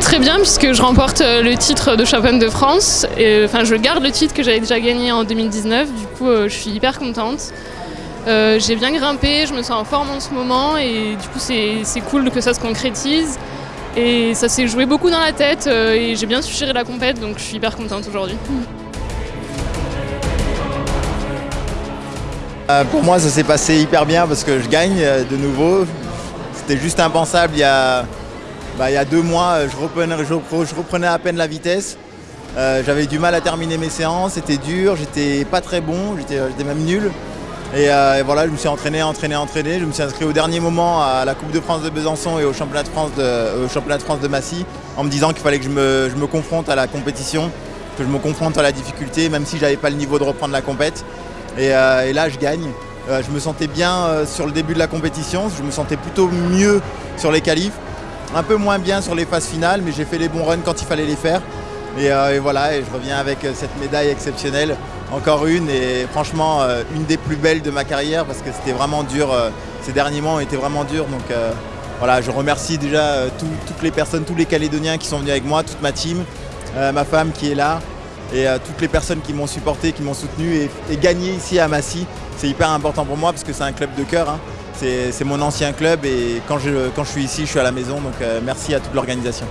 très bien puisque je remporte le titre de championne de France. Enfin, je garde le titre que j'avais déjà gagné en 2019. Du coup, je suis hyper contente. j'ai bien grimpé, je me sens en forme en ce moment et du coup c'est cool que ça se concrétise. Et ça s'est joué beaucoup dans la tête et j'ai bien su gérer la compète donc je suis hyper contente aujourd'hui. pour moi ça s'est passé hyper bien parce que je gagne de nouveau. C'était juste impensable il y a bah, il y a deux mois, je reprenais, je reprenais à peine la vitesse. Euh, j'avais du mal à terminer mes séances, c'était dur, j'étais pas très bon, j'étais même nul. Euh, et, voilà, je me suis entraîné, entraîné, entraîné. Je me suis inscrit au dernier moment à la Coupe de France de Besançon et au Championnat de France de, au championnat de, France de Massy en me disant qu'il fallait que je me, confronte à la compétition, que je me confronte à la difficulté, même si j'avais pas le niveau de reprendre la compète. Et, euh, et là, je gagne. je me sentais bien sur le début de la compétition, je me sentais plutôt mieux sur les qualifs un peu moins bien sur les phases finales, mais j'ai fait les bons runs quand il fallait les faire. Et, euh, voilà, je reviens avec euh, cette médaille exceptionnelle, encore une, et franchement euh, une des plus belles de ma carrière parce que c'était vraiment dur, ces derniers mois ont été vraiment durs. Donc voilà, je remercie déjà toutes les personnes, tous les Calédoniens qui sont venus avec moi, toute ma team, ma femme qui est là, et toutes les personnes qui m'ont supporté, qui m'ont soutenu et, gagné ici à Massy. C'est hyper important pour moi parce que c'est un club de cœur. Hein. C'est mon ancien club et quand je, suis ici, je suis à la maison. Donc euh, merci à toute l'organisation.